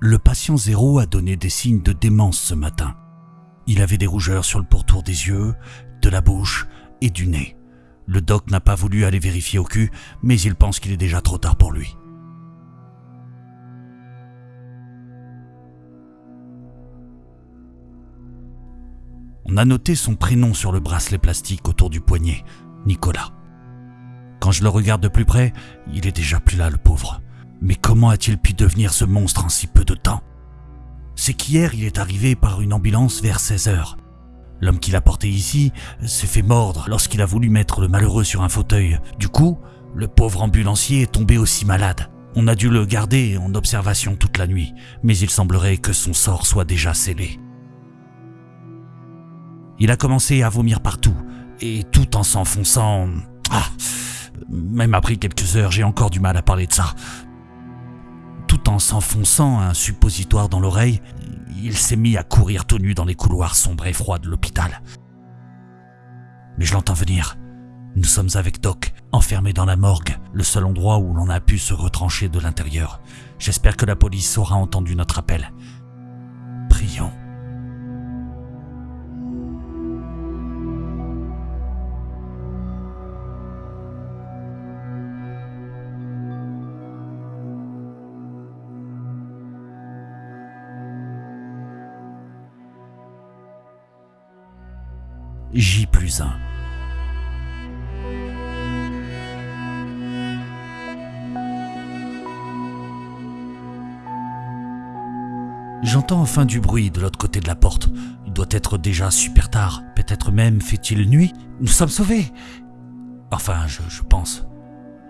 Le patient zéro a donné des signes de démence ce matin. Il avait des rougeurs sur le pourtour des yeux, de la bouche et du nez. Le doc n'a pas voulu aller vérifier au cul, mais il pense qu'il est déjà trop tard pour lui. On a noté son prénom sur le bracelet plastique autour du poignet, Nicolas. Quand je le regarde de plus près, il est déjà plus là, le pauvre. Mais comment a-t-il pu devenir ce monstre en si peu de temps? C'est qu'hier, il est arrivé par une ambulance vers 16 heures. L'homme qui l'a porté ici s'est fait mordre lorsqu'il a voulu mettre le malheureux sur un fauteuil. Du coup, le pauvre ambulancier est tombé aussi malade. On a dû le garder en observation toute la nuit, mais il semblerait que son sort soit déjà scellé. Il a commencé à vomir partout, et tout en s'enfonçant... Ah Même après quelques heures, j'ai encore du mal à parler de ça. En s'enfonçant un suppositoire dans l'oreille, il s'est mis à courir tout nu dans les couloirs sombres et froids de l'hôpital. Mais je l'entends venir. Nous sommes avec Doc, enfermés dans la morgue, le seul endroit où l'on a pu se retrancher de l'intérieur. J'espère que la police aura entendu notre appel. Prions. J plus 1. J'entends enfin du bruit de l'autre côté de la porte. Il doit être déjà super tard. Peut-être même fait-il nuit. Nous sommes sauvés. Enfin, je, je pense.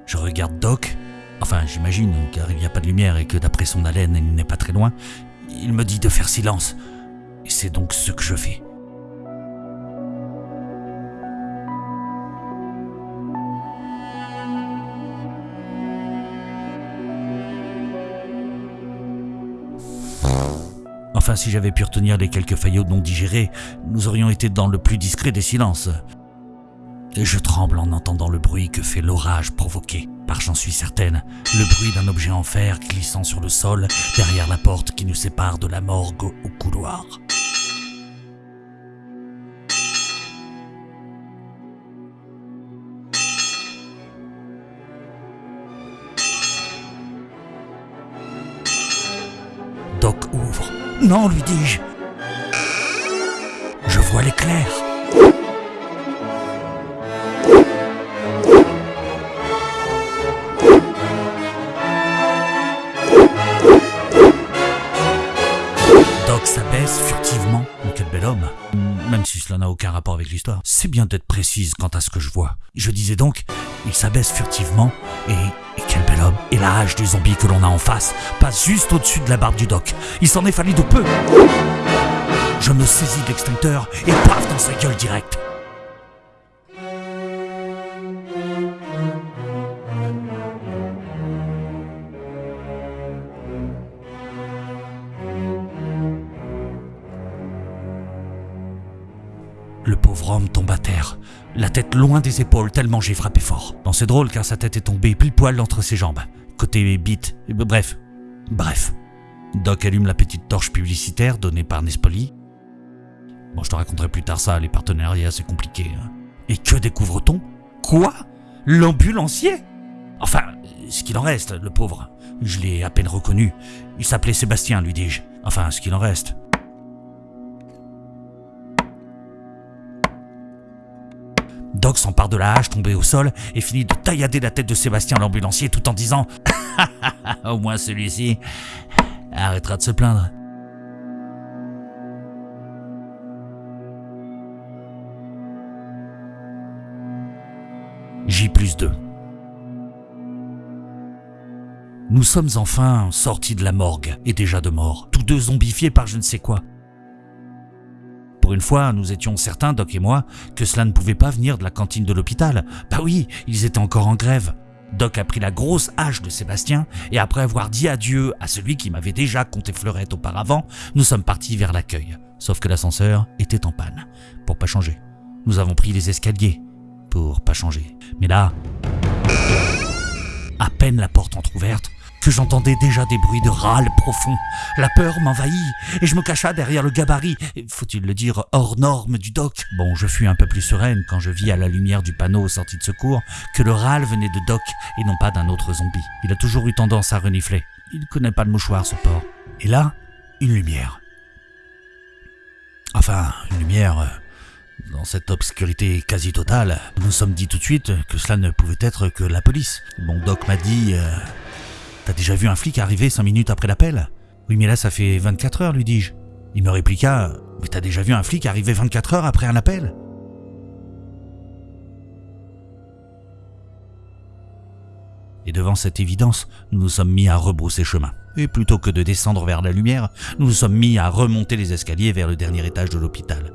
Je regarde Doc. Enfin, j'imagine, car il n'y a pas de lumière et que d'après son haleine, il n'est pas très loin. Il me dit de faire silence. Et c'est donc ce que je fais. Si j'avais pu retenir les quelques faillots non digérés, nous aurions été dans le plus discret des silences. Je tremble en entendant le bruit que fait l'orage provoqué, par j'en suis certaine, le bruit d'un objet en fer glissant sur le sol derrière la porte qui nous sépare de la morgue au couloir. Non, lui dis-je. Je vois l'éclair. Doc s'abaisse furtivement. Quel bel homme. Même si cela n'a aucun rapport avec l'histoire. C'est bien d'être précise quant à ce que je vois. Je disais donc, il s'abaisse furtivement et Et la hache du zombie que l'on a en face passe juste au-dessus de la barbe du doc. Il s'en est fallu de peu. Je me saisis de l'extincteur et paf dans sa gueule direct. Pauvre homme tombe à terre, la tête loin des épaules tellement j'ai frappé fort. Non, c'est drôle car sa tête est tombée pile poil entre ses jambes, côté bite, bref, bref. Doc allume la petite torche publicitaire donnée par Nespoli. Bon, je te raconterai plus tard ça, les partenariats c'est compliqué. hein. Et que découvre-t-on? Quoi? L'ambulancier? Enfin, ce qu'il en reste, le pauvre. Je l'ai à peine reconnu. Il s'appelait Sébastien, lui dis-je. Enfin, ce qu'il en reste. Doc s'empare de la hache tombée au sol et finit de taillader la tête de Sébastien l'ambulancier tout en disant Au moins celui-ci arrêtera de se plaindre. J plus 2 Nous sommes enfin sortis de la morgue et déjà de mort, tous deux zombifiés par je ne sais quoi. Pour une fois, nous étions certains, Doc et moi, que cela ne pouvait pas venir de la cantine de l'hôpital. Bah oui, ils étaient encore en grève. Doc a pris la grosse hache de Sébastien et après avoir dit adieu à celui qui m'avait déjà compté fleurette auparavant, nous sommes partis vers l'accueil. Sauf que l'ascenseur était en panne. Pour pas changer. Nous avons pris les escaliers. Pour pas changer. Mais là, à peine la porte entr'ouverte, j'entendais déjà des bruits de râles profonds. La peur m'envahit et je me cacha derrière le gabarit, faut-il le dire, hors norme du doc? Bon, je fus un peu plus sereine quand je vis à la lumière du panneau sortie de secours que le râle venait de Doc et non pas d'un autre zombie. Il a toujours eu tendance à renifler. Il connaît pas le mouchoir, ce porc. Et là, une lumière. Enfin, une lumière. Euh, dans cette obscurité quasi totale, nous nous sommes dit tout de suite que cela ne pouvait être que la police. Mon doc m'a dit euh, T'as déjà vu un flic arriver cinq minutes après l'appel? Oui, mais là, ça fait 24 heures, lui dis-je. Il me répliqua Mais t'as déjà vu un flic arriver 24 heures après un appel? Et devant cette évidence, nous nous sommes mis à rebrousser chemin. Et plutôt que de descendre vers la lumière, nous nous sommes mis à remonter les escaliers vers le dernier étage de l'hôpital.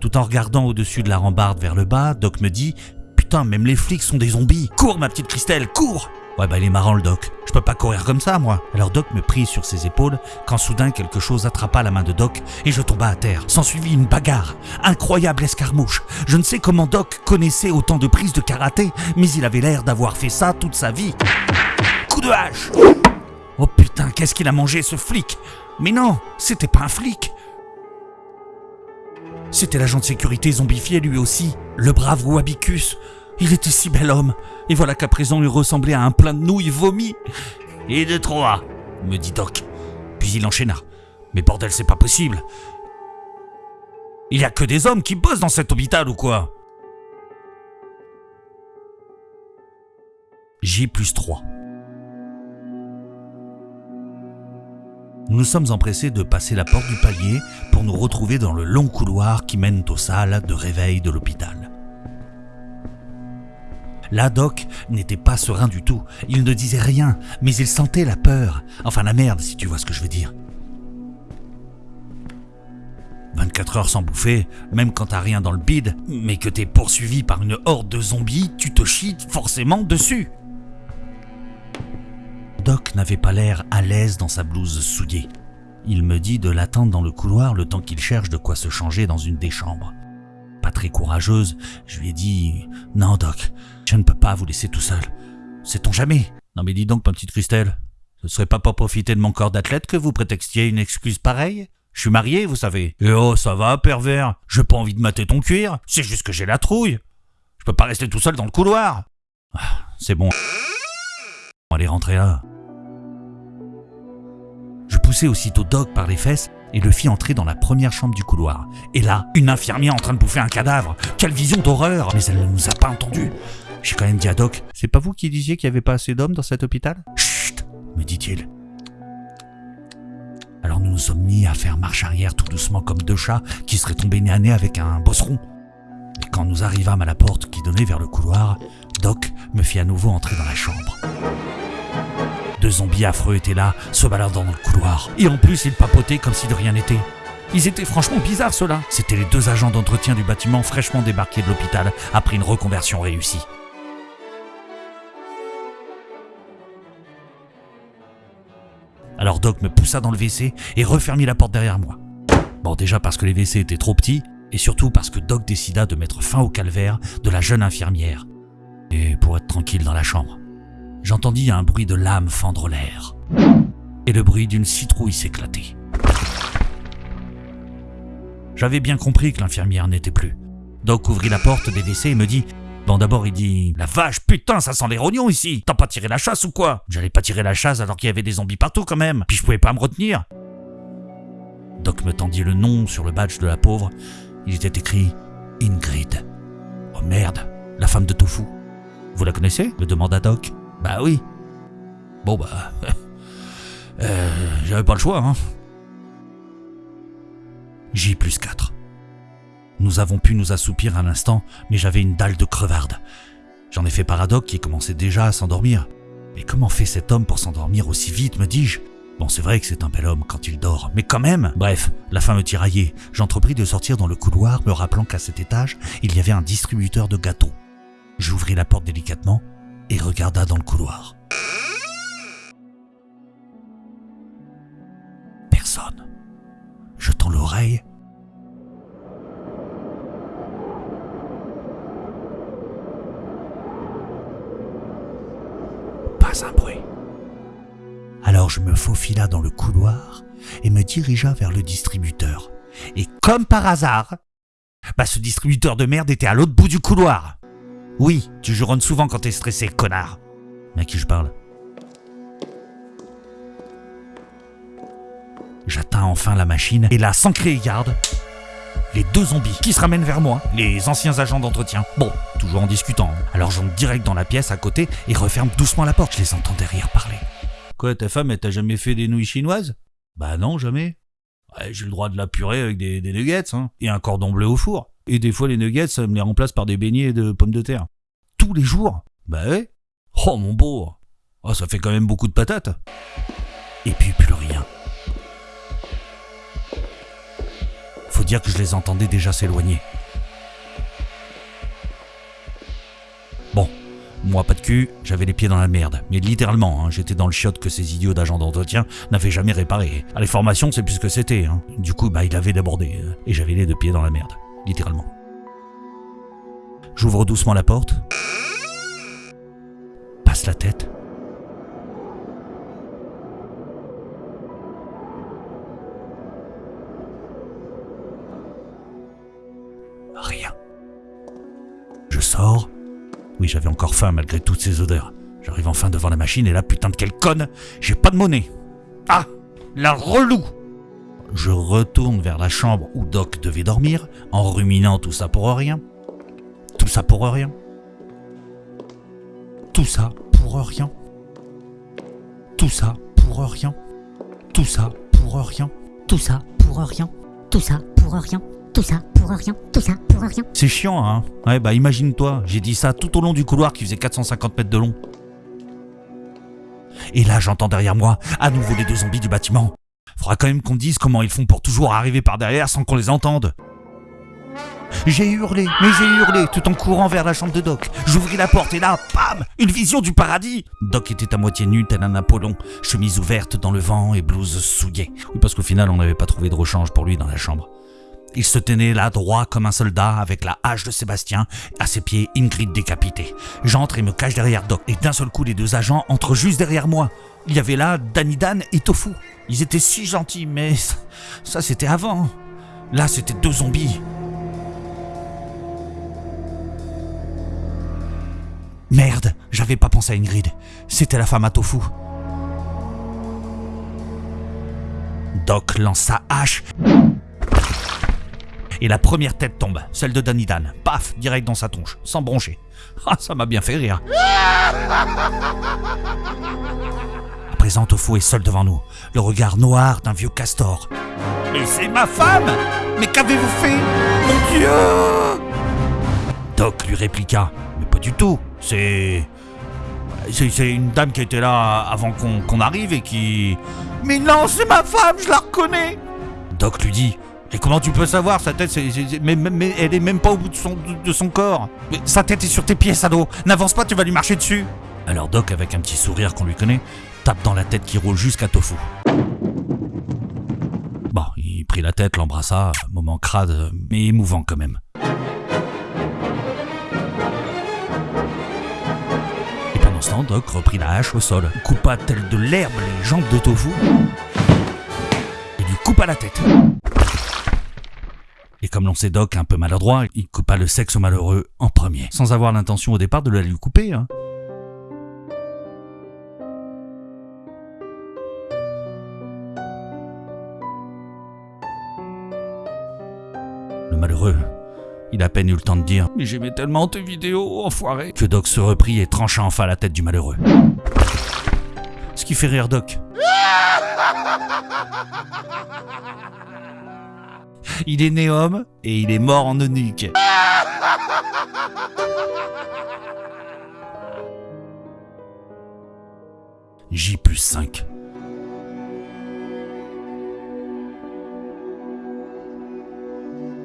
Tout en regardant au-dessus de la rambarde vers le bas, Doc me dit Putain, même les flics sont des zombies Cours, ma petite Christelle, cours Ouais, bah il est marrant le doc. Je peux pas courir comme ça, moi. Alors Doc me prit sur ses épaules quand soudain quelque chose attrapa la main de Doc et je tomba à terre. S'ensuivit une bagarre. Incroyable escarmouche. Je ne sais comment Doc connaissait autant de prises de karaté, mais il avait l'air d'avoir fait ça toute sa vie. Coup de hache Oh putain, qu'est-ce qu'il a mangé ce flic? Mais non, c'était pas un flic. C'était l'agent de sécurité zombifié lui aussi, le brave Wabicus. Il était si bel homme, et voilà qu'à présent il ressemblait à un plein de nouilles vomies. Et de trois, me dit Doc. Puis il enchaîna. Mais bordel, c'est pas possible. Il y a que des hommes qui bossent dans cet hôpital ou quoi? J plus 3. Nous nous sommes empressés de passer la porte du palier pour nous retrouver dans le long couloir qui mène aux salles de réveil de l'hôpital. La Doc n'était pas serein du tout. Il ne disait rien, mais il sentait la peur. Enfin la merde, si tu vois ce que je veux dire. 24 heures sans bouffer, même quand t'as rien dans le bide, mais que t'es poursuivi par une horde de zombies, tu te chies forcément dessus. Doc n'avait pas l'air à l'aise dans sa blouse souillée. Il me dit de l'attendre dans le couloir le temps qu'il cherche de quoi se changer dans une des chambres. Très courageuse, je lui ai dit Non, Doc, je ne peux pas vous laisser tout seul. Sait-on jamais? Non mais dis donc, ma petite Christelle, ce serait pas pour profiter de mon corps d'athlète que vous prétextiez une excuse pareille? Je suis marié, vous savez. Et oh, ça va, pervers J'ai pas envie de mater ton cuir, c'est juste que j'ai la trouille. Je peux pas rester tout seul dans le couloir. Ah, c'est bon. Aller rentrer là. Je poussai aussitôt Doc par les fesses et le fit entrer dans la première chambre du couloir. Et là, une infirmière en train de bouffer un cadavre. Quelle vision d'horreur Mais elle ne nous a pas entendus. J'ai quand même dit à Doc, c'est pas vous qui disiez qu'il n'y avait pas assez d'hommes dans cet hôpital? Chut me dit-il. Alors nous nous sommes mis à faire marche arrière tout doucement comme deux chats qui seraient tombés nez à nez avec un bosseron. Et quand nous arrivâmes à la porte qui donnait vers le couloir, Doc me fit à nouveau entrer dans la chambre. Deux zombies affreux étaient là, se baladant dans le couloir. Et en plus, ils papotaient comme si de rien n'était. Ils étaient franchement bizarres ceux-là. C'étaient les deux agents d'entretien du bâtiment fraîchement débarqués de l'hôpital après une reconversion réussie. Alors Doc me poussa dans le WC et refermit la porte derrière moi. Bon, déjà parce que les WC étaient trop petits, et surtout parce que Doc décida de mettre fin au calvaire de la jeune infirmière. Et pour être tranquille dans la chambre, j'entendis un bruit de lame fendre l'air, et le bruit d'une citrouille s'éclater. J'avais bien compris que l'infirmière n'était plus. Doc ouvrit la porte des WC et me dit Bon, d'abord, il dit La vache, putain, ça sent les rognons ici T'as pas tiré la chasse ou quoi? J'allais pas tirer la chasse alors qu'il y avait des zombies partout quand même, puis je pouvais pas me retenir. Doc me tendit le nom sur le badge de la pauvre. Il était écrit Ingrid. Oh merde, la femme de Tofu. Vous la connaissez? me demanda Doc. Bah oui. Bon bah. euh, J'avais pas le choix, hein. J plus 4. Nous avons pu nous assoupir un instant, mais j'avais une dalle de crevarde. J'en ai fait paradoxe qui commençait déjà à s'endormir. Mais comment fait cet homme pour s'endormir aussi vite, me dis-je? Bon, c'est vrai que c'est un bel homme quand il dort, mais quand même Bref, la fin me tiraillait. J'entrepris de sortir dans le couloir, me rappelant qu'à cet étage, il y avait un distributeur de gâteaux. J'ouvris la porte délicatement et regarda dans le couloir. Personne. Jetant l'oreille, un bruit. Alors je me faufila dans le couloir et me dirigea vers le distributeur. Et comme par hasard, bah ce distributeur de merde était à l'autre bout du couloir. Oui, tu juronnes souvent quand t'es stressé, connard. Mais à qui je parle? J'atteins enfin la machine et là, sans crier garde, les deux zombies qui se ramènent vers moi, les anciens agents d'entretien. Bon, toujours en discutant. Alors j'entre direct dans la pièce à côté et referme doucement la porte. Je les entends derrière parler. Quoi, ta femme, elle t'a jamais fait des nouilles chinoises? Bah non, jamais. Ouais, J'ai le droit de la purée avec des, des nuggets, hein, et un cordon bleu au four. Et des fois, les nuggets, ça me les remplace par des beignets de pommes de terre. Tous les jours Bah ouais. Oh mon beau Oh, ça fait quand même beaucoup de patates. Et puis plus rien. Faut dire que je les entendais déjà s'éloigner. Bon, moi pas de cul, j'avais les pieds dans la merde. Mais littéralement, hein, j'étais dans le chiotte que ces idiots d'agents d'entretien n'avaient jamais réparé. À les formations, c'est plus ce que c'était. hein. Du coup, bah il avait débordé. euh, Et j'avais les deux pieds dans la merde. Littéralement. J'ouvre doucement la porte. Passe la tête. Rien. Je sors. Oui, j'avais encore faim malgré toutes ces odeurs. J'arrive enfin devant la machine et là, putain de quelle conne, j'ai pas de monnaie. Ah, la relou Je retourne vers la chambre où Doc devait dormir, en ruminant tout ça pour rien. Tout ça pour rien. Tout ça pour rien. Tout ça pour rien. Tout ça pour rien. Tout ça pour rien. Tout ça pour rien. Tout ça pour rien. Tout ça pour rien. C'est chiant, hein Ouais, bah imagine-toi, j'ai dit ça tout au long du couloir qui faisait 450 mètres de long. Et là, j'entends derrière moi, à nouveau les deux zombies du bâtiment. Faudra quand même qu'on dise comment ils font pour toujours arriver par derrière sans qu'on les entende. J'ai hurlé, mais j'ai hurlé tout en courant vers la chambre de Doc. J'ouvris la porte et là, bam Une vision du paradis Doc était à moitié nu tel un Apollon, chemise ouverte dans le vent et blouse souillée. Oui, parce qu'au final, on n'avait pas trouvé de rechange pour lui dans la chambre. Il se tenait là droit comme un soldat avec la hache de Sébastien, à ses pieds Ingrid décapitée. J'entre et me cache derrière Doc, et d'un seul coup les deux agents entrent juste derrière moi. Il y avait là Danny Dan et Tofu. Ils étaient si gentils, mais ça, ça, c'était avant. Là c'était deux zombies. Merde, j'avais pas pensé à Ingrid. C'était la femme à Tofu. Doc lance sa hache et la première tête tombe, celle de Danny Dan. Paf, direct dans sa tronche, sans broncher. Ah, ça m'a bien fait rire. À présent, Tofu est seul devant nous, le regard noir d'un vieux castor. Mais c'est ma femme Mais qu'avez-vous fait? Mon Dieu Doc lui répliqua. Mais pas du tout, c'est... C'est une dame qui était là avant qu'on qu'on arrive et qui... Mais non, c'est ma femme, je la reconnais Doc lui dit Et comment tu peux savoir Sa tête, elle est même pas au bout de son, corps. Sa tête est sur tes pieds, Sado. N'avance pas, tu vas lui marcher dessus. Alors Doc, avec un petit sourire qu'on lui connaît, tape dans la tête qui roule jusqu'à Tofu. Bon, il prit la tête, l'embrassa, moment crade, mais émouvant quand même. Et pendant ce temps, Doc reprit la hache au sol, coupa tel de l'herbe les jambes de Tofu et lui coupa la tête. Et comme l'on sait Doc un peu maladroit, il coupa le sexe au malheureux en premier, sans avoir l'intention au départ de la lui couper. Hein. Le malheureux, il a peine eu le temps de dire Mais j'aimais tellement tes vidéos, enfoiré que Doc se reprit et trancha enfin la tête du malheureux. Ce qui fait rire Doc. Il est né homme et il est mort en eunuque. J plus 5.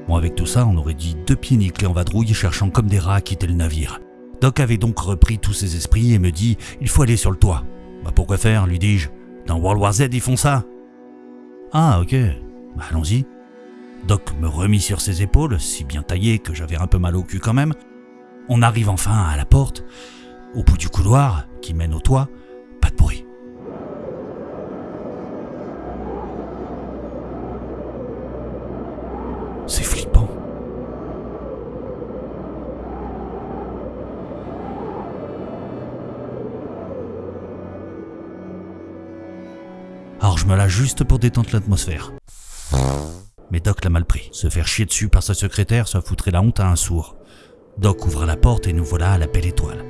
Bon, avec tout ça, on aurait dit deux pieds nickelés en vadrouille cherchant comme des rats à quitter le navire. Doc avait donc repris tous ses esprits et me dit Il faut aller sur le toit. Bah pourquoi faire? lui dis-je. Dans World War Z, ils font ça. Ah, ok. Bah allons-y. Doc me remit sur ses épaules, si bien taillé que j'avais un peu mal au cul quand même. On arrive enfin à la porte, au bout du couloir qui mène au toit, pas de bruit. C'est flippant. Alors je me lâche juste pour détendre l'atmosphère. Mais Doc l'a mal pris. Se faire chier dessus par sa secrétaire, ça foutrait la honte à un sourd. Doc ouvre la porte et nous voilà à la belle étoile.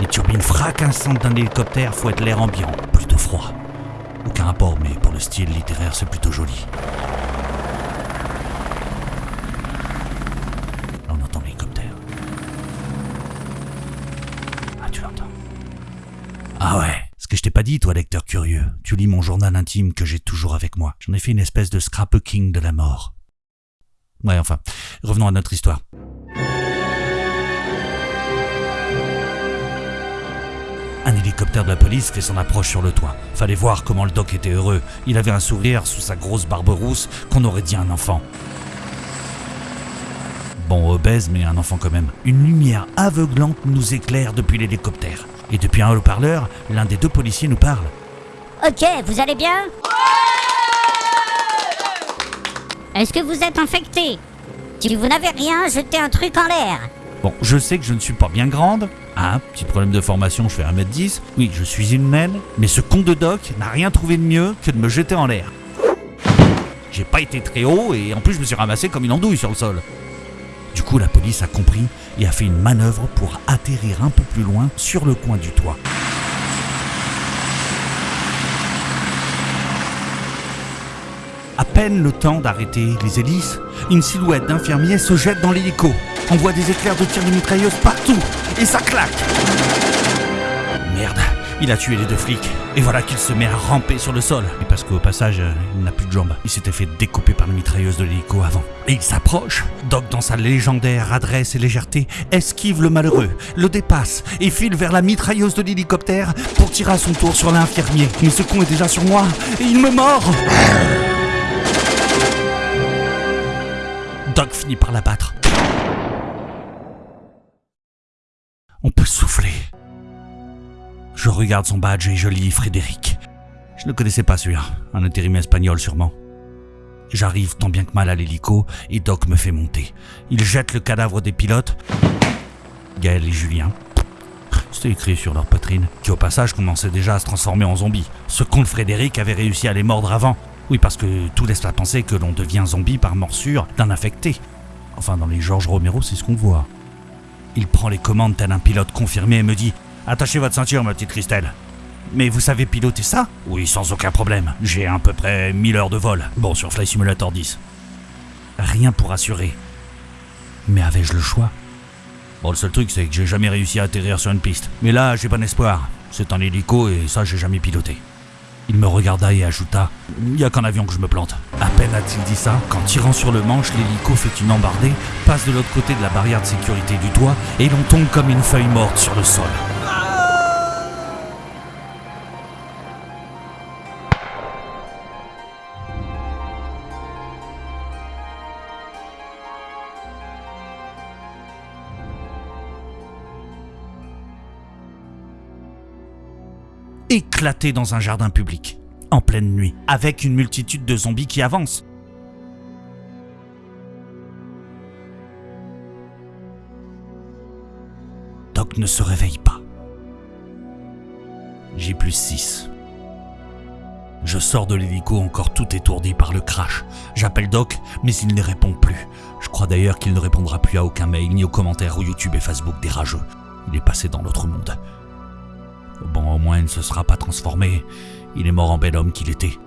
Les turbines fracassantes d'un hélicoptère fouettent l'air ambiant, plutôt froid. Aucun rapport, mais pour le style littéraire, c'est plutôt joli. Lecteur curieux, tu lis mon journal intime que j'ai toujours avec moi. J'en ai fait une espèce de scrapbooking de la mort. Ouais, enfin, revenons à notre histoire. Un hélicoptère de la police fait son approche sur le toit. Fallait voir comment le doc était heureux. Il avait un sourire sous sa grosse barbe rousse qu'on aurait dit un enfant. Bon, obèse, mais un enfant quand même. Une lumière aveuglante nous éclaire depuis l'hélicoptère. Et depuis un haut-parleur, l'un des deux policiers nous parle. Ok, vous allez bien Est-ce que vous êtes infecté? Si vous n'avez rien, jetez un truc en l'air. Bon, je sais que je ne suis pas bien grande. Ah, petit problème de formation, je fais 1m10. Oui, je suis une naine. Mais ce con de doc n'a rien trouvé de mieux que de me jeter en l'air. J'ai pas été très haut et en plus je me suis ramassé comme une andouille sur le sol. Du coup, la police a compris et a fait une manœuvre pour atterrir un peu plus loin sur le coin du toit. À peine le temps d'arrêter les hélices, une silhouette d'infirmier se jette dans l'hélico. On voit des éclairs de tir de mitrailleuse partout et ça claque. Il a tué les deux flics. Et voilà qu'il se met à ramper sur le sol. Et parce qu'au passage, euh, il n'a plus de jambes. Il s'était fait découper par la mitrailleuse de l'hélico avant. Et il s'approche. Doc, dans sa légendaire adresse et légèreté, esquive le malheureux, le dépasse et file vers la mitrailleuse de l'hélicoptère pour tirer à son tour sur l'infirmier. Mais ce con est déjà sur moi et il me mord. Doc finit par l'abattre. On peut souffler. Je regarde son badge et je lis Frédéric. Je ne connaissais pas celui-là, un intérim espagnol sûrement. J'arrive tant bien que mal à l'hélico et Doc me fait monter. Il jette le cadavre des pilotes, Gaël et Julien. C'était écrit sur leur poitrine, qui au passage commençait déjà à se transformer en zombies. Ce con Frédéric avait réussi à les mordre avant. Oui, parce que tout laisse à penser que l'on devient zombie par morsure d'un infecté. Enfin, dans les Georges Romero, c'est ce qu'on voit. Il prend les commandes tel un pilote confirmé et me dit Attachez votre ceinture, ma petite Christelle. Mais vous savez piloter ça? Oui, sans aucun problème. J'ai à peu près 1000 heures de vol. Bon, sur Fly Simulator 10. Rien pour assurer. Mais avais-je le choix? Bon, le seul truc, c'est que j'ai jamais réussi à atterrir sur une piste. Mais là, j'ai bon espoir. C'est un hélico et ça, j'ai jamais piloté. Il me regarda et ajouta Il y a qu'en avion que je me plante. À peine a-t-il dit ça, qu'en tirant sur le manche, l'hélico fait une embardée, passe de l'autre côté de la barrière de sécurité du toit et l'on tombe comme une feuille morte sur le sol. Éclaté dans un jardin public, en pleine nuit, avec une multitude de zombies qui avancent. Doc ne se réveille pas. J'ai plus 6. Je sors de l'hélico encore tout étourdi par le crash. J'appelle Doc, mais il ne répond plus. Je crois d'ailleurs qu'il ne répondra plus à aucun mail, ni aux commentaires ou YouTube et Facebook des rageux. Il est passé dans l'autre monde. Au moins il ne se sera pas transformé. Il est mort en bel homme qu'il était.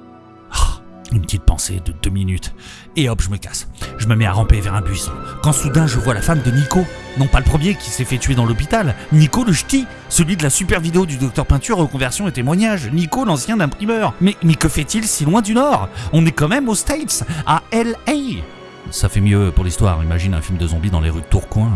Ah, une petite pensée de deux minutes. Et hop, je me casse. Je me mets à ramper vers un buisson. Quand soudain, je vois la femme de Nico. Non pas le premier qui s'est fait tuer dans l'hôpital. Nico le ch'ti. Celui de la super vidéo du docteur Peinture reconversion et témoignage. Nico, l'ancien imprimeur. Mais, mais que fait-il si loin du Nord? On est quand même aux States, à L.A. Ça fait mieux pour l'histoire. Imagine un film de zombies dans les rues de Tourcoing.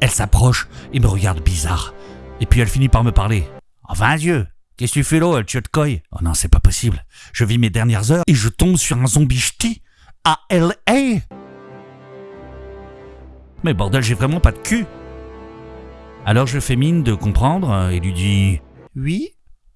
Elle s'approche et me regarde bizarre. Et puis elle finit par me parler. Enfin, Dieu, qu'est-ce que tu fais là, tu te coille Oh non, c'est pas possible. Je vis mes dernières heures et je tombe sur un zombie ch'ti à L.A. Mais bordel, j'ai vraiment pas de cul. Alors je fais mine de comprendre et lui dis Oui.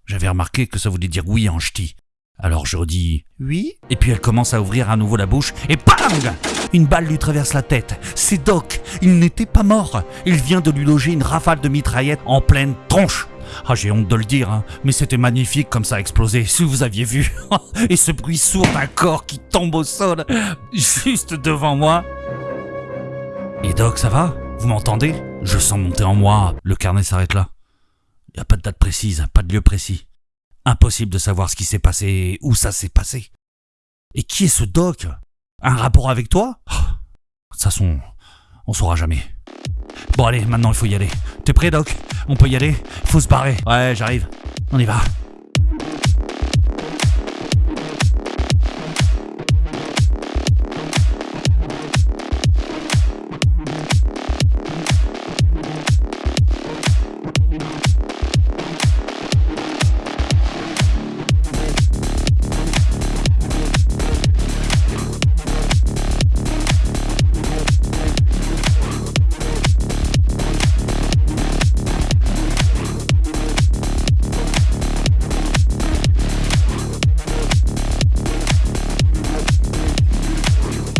J'avais remarqué que ça voulait dire oui en ch'ti. Alors je redis oui, et puis elle commence à ouvrir à nouveau la bouche, et bang Une balle lui traverse la tête. C'est Doc, il n'était pas mort. Il vient de lui loger une rafale de mitraillette en pleine tronche. Ah, j'ai honte de le dire, hein, mais c'était magnifique comme ça a explosé, si vous aviez vu. et ce bruit sourd d'un corps qui tombe au sol, juste devant moi. Et Doc, ça va? Vous m'entendez? Je sens monter en moi. Le carnet s'arrête là. Il n'y a pas de date précise, pas de lieu précis. Impossible de savoir ce qui s'est passé, où ça s'est passé. Et qui est ce Doc? Un rapport avec toi? De toute façon, on saura jamais. Bon allez, maintenant il faut y aller. T'es prêt Doc? On peut y aller? Faut se barrer. Ouais, j'arrive. On y va.